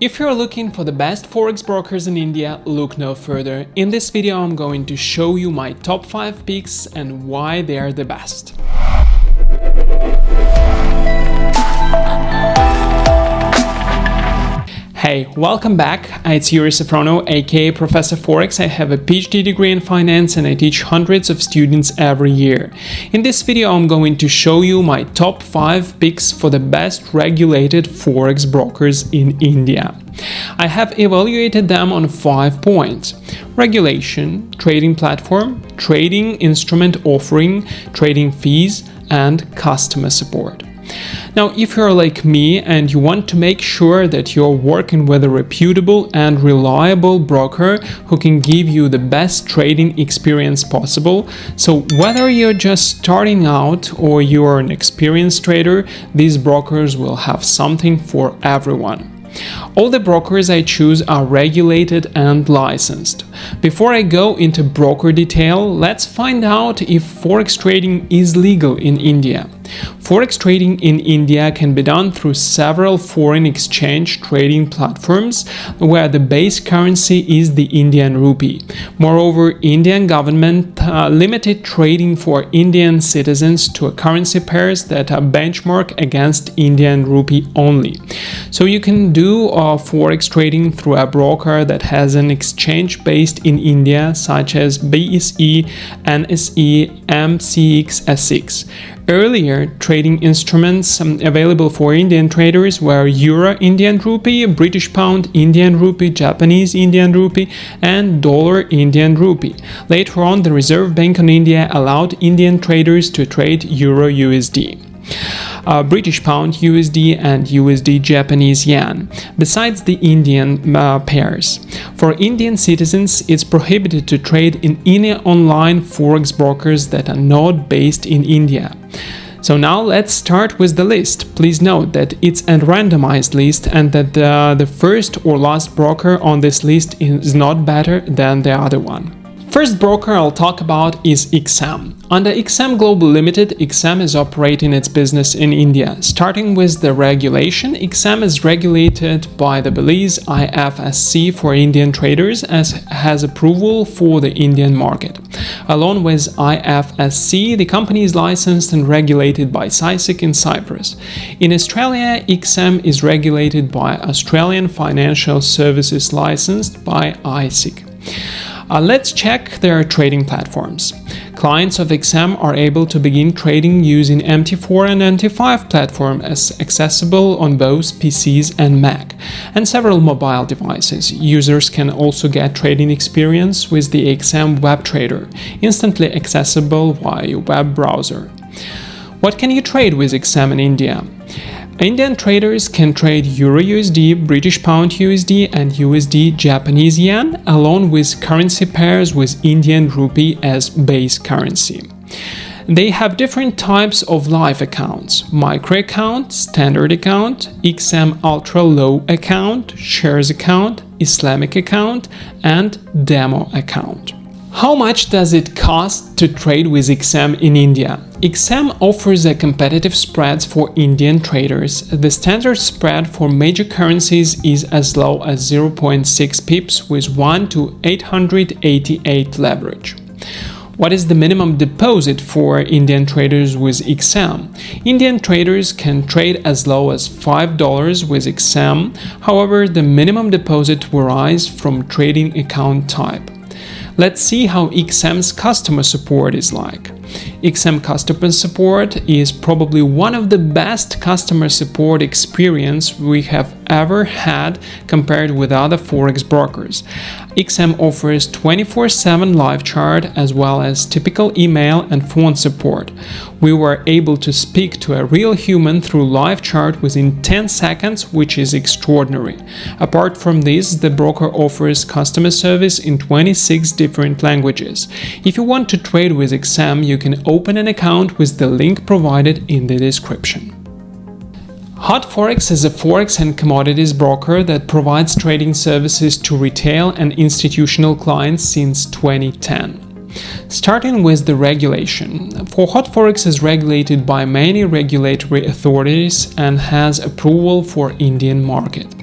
If you're looking for the best forex brokers in India, look no further. In this video I'm going to show you my top 5 picks and why they are the best. Hey, welcome back. It's Yuri Safrono, aka Professor Forex. I have a PhD degree in finance and I teach hundreds of students every year. In this video, I'm going to show you my top 5 picks for the best regulated Forex brokers in India. I have evaluated them on 5 points. Regulation, trading platform, trading instrument offering, trading fees, and customer support. Now, if you're like me and you want to make sure that you're working with a reputable and reliable broker who can give you the best trading experience possible, so whether you're just starting out or you're an experienced trader, these brokers will have something for everyone. All the brokers I choose are regulated and licensed. Before I go into broker detail, let's find out if forex trading is legal in India. Forex trading in India can be done through several foreign exchange trading platforms where the base currency is the Indian rupee. Moreover, Indian government uh, limited trading for Indian citizens to currency pairs that are benchmarked against Indian rupee only. So you can do uh, forex trading through a broker that has an exchange based in India such as BSE, NSE, MCX, SX. Earlier, trading instruments um, available for Indian traders were Euro Indian Rupee, British Pound Indian Rupee, Japanese Indian Rupee, and Dollar Indian Rupee. Later on, the Reserve Bank of India allowed Indian traders to trade Euro USD uh, British Pound USD and USD Japanese Yen, besides the Indian uh, pairs. For Indian citizens, it's prohibited to trade in any online forex brokers that are not based in India. So now let's start with the list. Please note that it's a randomized list and that uh, the first or last broker on this list is not better than the other one. First broker I'll talk about is XM. Under XM Global Limited, XM is operating its business in India. Starting with the regulation, XM is regulated by the Belize IFSC for Indian traders as has approval for the Indian market. Along with IFSC, the company is licensed and regulated by CySEC in Cyprus. In Australia, XM is regulated by Australian Financial Services licensed by ASIC. Uh, let's check their trading platforms. Clients of XM are able to begin trading using MT4 and MT5 platform as accessible on both PCs and Mac, and several mobile devices. Users can also get trading experience with the XM Web Trader, instantly accessible via web browser. What can you trade with XM in India? Indian traders can trade Euro USD, British Pound USD and USD Japanese Yen along with currency pairs with Indian Rupee as base currency. They have different types of live accounts, micro account, standard account, XM ultra low account, shares account, Islamic account and demo account. How much does it cost to trade with XM in India? XM offers a competitive spreads for Indian traders. The standard spread for major currencies is as low as 0.6 pips with 1 to 888 leverage. What is the minimum deposit for Indian traders with XM? Indian traders can trade as low as $5 with XM, however the minimum deposit varies from trading account type. Let's see how XM's customer support is like. XM customer support is probably one of the best customer support experience we have ever had compared with other forex brokers. XM offers 24-7 live chart as well as typical email and phone support. We were able to speak to a real human through live chart within 10 seconds, which is extraordinary. Apart from this, the broker offers customer service in 26 different languages. If you want to trade with XM, you can open an account with the link provided in the description. Hot Forex is a forex and commodities broker that provides trading services to retail and institutional clients since 2010. Starting with the regulation, for Hot Forex is regulated by many regulatory authorities and has approval for Indian market.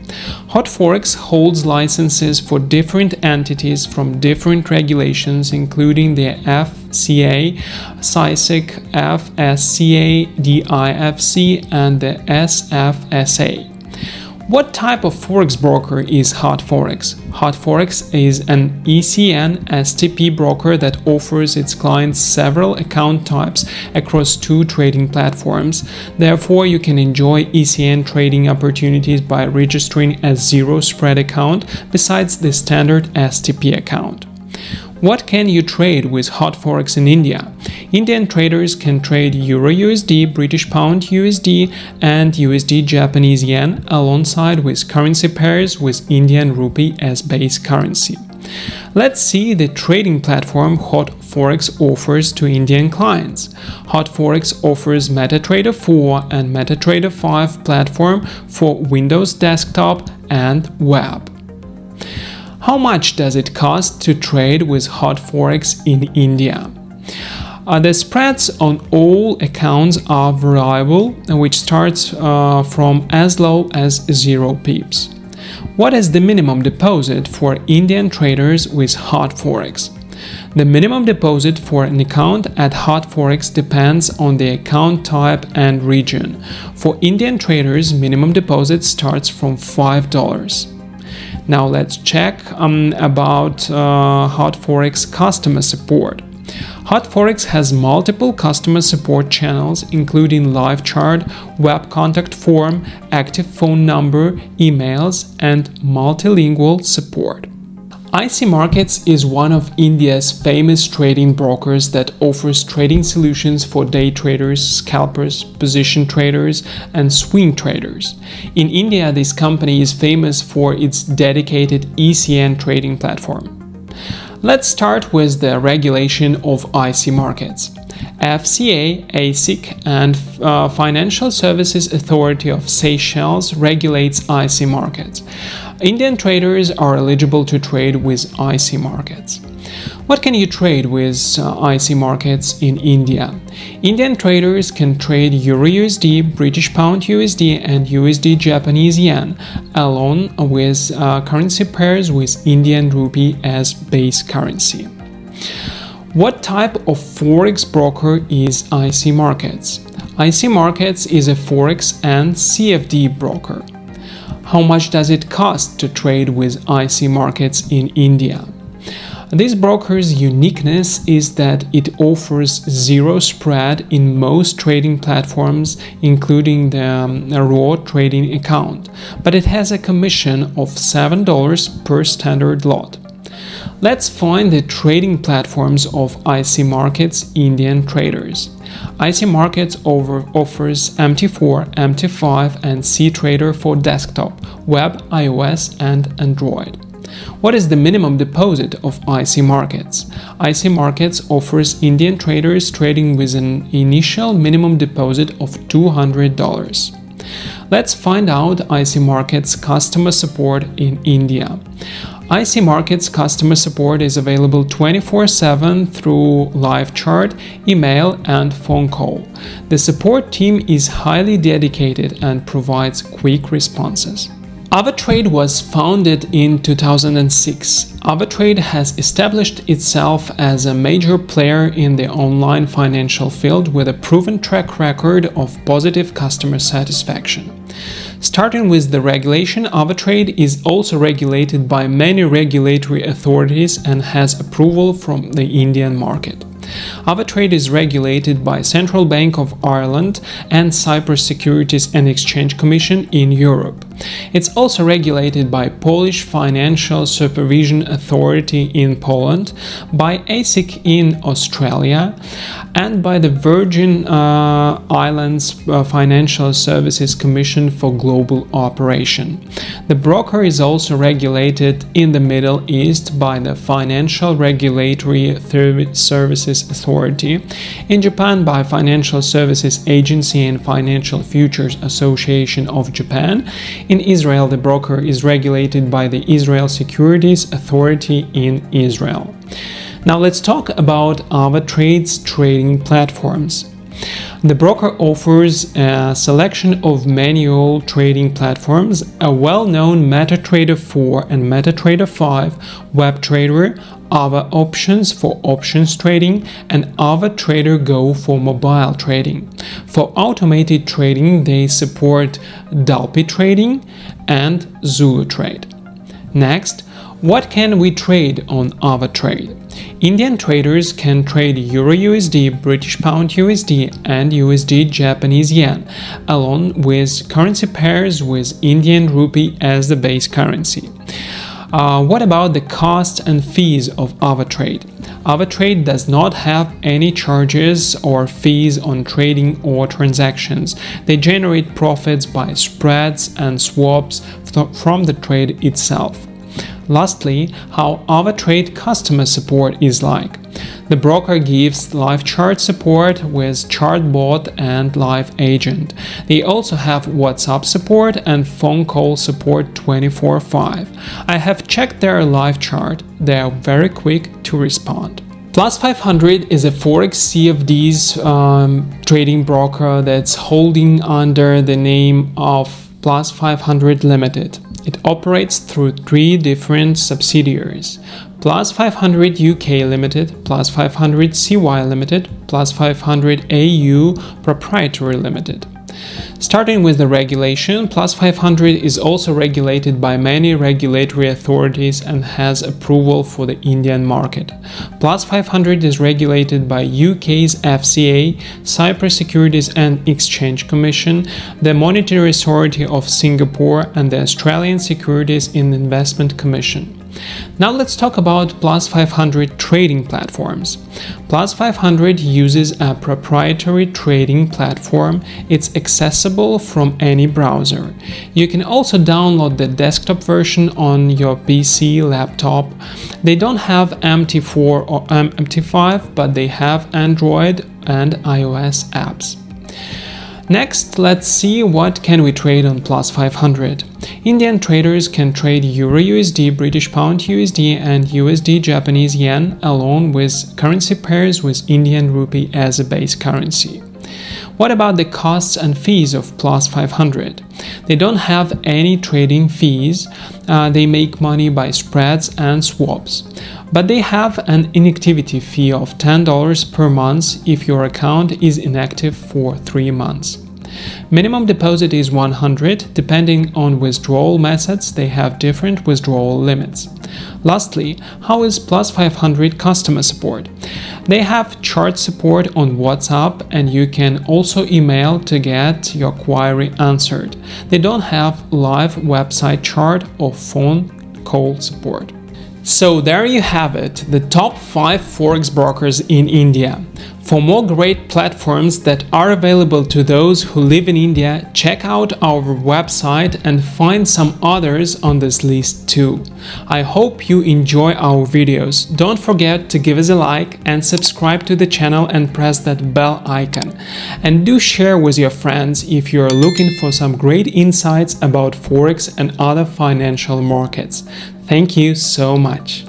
HotForex holds licenses for different entities from different regulations, including the FCA, CySEC, FSCA, DIFC, and the SFSA. What type of forex broker is HotForex? HotForex is an ECN STP broker that offers its clients several account types across two trading platforms. Therefore, you can enjoy ECN trading opportunities by registering a zero spread account besides the standard STP account. What can you trade with HotForex in India? Indian traders can trade Euro USD, British Pound USD, and USD Japanese Yen alongside with currency pairs with Indian Rupee as base currency. Let's see the trading platform HotForex offers to Indian clients. HotForex offers MetaTrader 4 and MetaTrader 5 platform for Windows desktop and web. How much does it cost to trade with hot forex in India? Uh, the spreads on all accounts are variable, which starts uh, from as low as 0 pips. What is the minimum deposit for Indian traders with hot forex? The minimum deposit for an account at Hot Forex depends on the account type and region. For Indian traders, minimum deposit starts from $5. Now let's check um, about uh, HotForex customer support. HotForex has multiple customer support channels including live chat, web contact form, active phone number, emails, and multilingual support. IC Markets is one of India's famous trading brokers that offers trading solutions for day traders, scalpers, position traders, and swing traders. In India, this company is famous for its dedicated ECN trading platform. Let's start with the regulation of IC markets. FCA, ASIC, and uh, Financial Services Authority of Seychelles regulates IC markets. Indian traders are eligible to trade with IC markets. What can you trade with uh, IC markets in India? Indian traders can trade Euro USD, British Pound USD, and USD Japanese Yen, along with uh, currency pairs with Indian Rupee as base currency. What type of forex broker is IC Markets? IC Markets is a forex and CFD broker. How much does it cost to trade with IC markets in India? This broker's uniqueness is that it offers zero spread in most trading platforms, including the um, raw trading account, but it has a commission of $7 per standard lot. Let's find the trading platforms of IC Markets Indian traders. IC Markets over offers MT4, MT5 and CTrader for desktop, web, iOS and Android. What is the minimum deposit of IC Markets? IC Markets offers Indian traders trading with an initial minimum deposit of $200. Let's find out IC Markets customer support in India. IC Markets customer support is available 24-7 through live chat, email and phone call. The support team is highly dedicated and provides quick responses. AvaTrade was founded in 2006. AvaTrade has established itself as a major player in the online financial field with a proven track record of positive customer satisfaction. Starting with the regulation, AvaTrade is also regulated by many regulatory authorities and has approval from the Indian market. AvaTrade is regulated by Central Bank of Ireland and Cyprus Securities and Exchange Commission in Europe. It's also regulated by Polish Financial Supervision Authority in Poland, by ASIC in Australia, and by the Virgin uh, Islands uh, Financial Services Commission for Global Operation. The broker is also regulated in the Middle East by the Financial Regulatory Services Authority, in Japan by Financial Services Agency and Financial Futures Association of Japan, in Israel the broker is regulated by the Israel Securities Authority in Israel. Now let's talk about AvaTrade's trading platforms. The broker offers a selection of manual trading platforms, a well-known MetaTrader 4 and MetaTrader 5, WebTrader, Ava Options for options trading, and AvaTradeGO for mobile trading. For automated trading, they support Dupli Trading and Zulu Trade. Next, what can we trade on AvaTrade? Indian traders can trade Euro USD, British Pound USD and USD Japanese Yen, along with currency pairs with Indian Rupee as the base currency. Uh, what about the costs and fees of AvaTrade? AvaTrade does not have any charges or fees on trading or transactions. They generate profits by spreads and swaps from the trade itself. Lastly, how AvaTrade customer support is like. The broker gives live chart support with ChartBot and Live Agent. They also have WhatsApp support and phone call support 24-5. I have checked their live chart, they are very quick to respond. Plus 500 is a Forex CFDs um, trading broker that's holding under the name of Plus 500 Limited. It operates through three different subsidiaries Plus 500 UK Limited, Plus 500 CY Limited, Plus 500 AU Proprietary Limited. Starting with the regulation, Plus 500 is also regulated by many regulatory authorities and has approval for the Indian market. Plus 500 is regulated by UK's FCA, Cyprus Securities and Exchange Commission, the Monetary Authority of Singapore and the Australian Securities and Investment Commission. Now let's talk about Plus 500 trading platforms. Plus 500 uses a proprietary trading platform. It's accessible from any browser. You can also download the desktop version on your PC, laptop. They don't have MT4 or MT5, but they have Android and iOS apps. Next, let's see what can we trade on Plus 500. Indian traders can trade Euro USD, British Pound USD and USD Japanese Yen along with currency pairs with Indian Rupee as a base currency. What about the costs and fees of Plus 500? They don't have any trading fees, uh, they make money by spreads and swaps. But they have an inactivity fee of $10 per month if your account is inactive for 3 months. Minimum deposit is 100, depending on withdrawal methods they have different withdrawal limits. Lastly, how is Plus 500 customer support? They have chat support on WhatsApp and you can also email to get your query answered. They don't have live website chat or phone call support. So there you have it, the top 5 forex brokers in India. For more great platforms that are available to those who live in India, check out our website and find some others on this list too. I hope you enjoy our videos. Don't forget to give us a like and subscribe to the channel and press that bell icon. And do share with your friends if you are looking for some great insights about Forex and other financial markets. Thank you so much.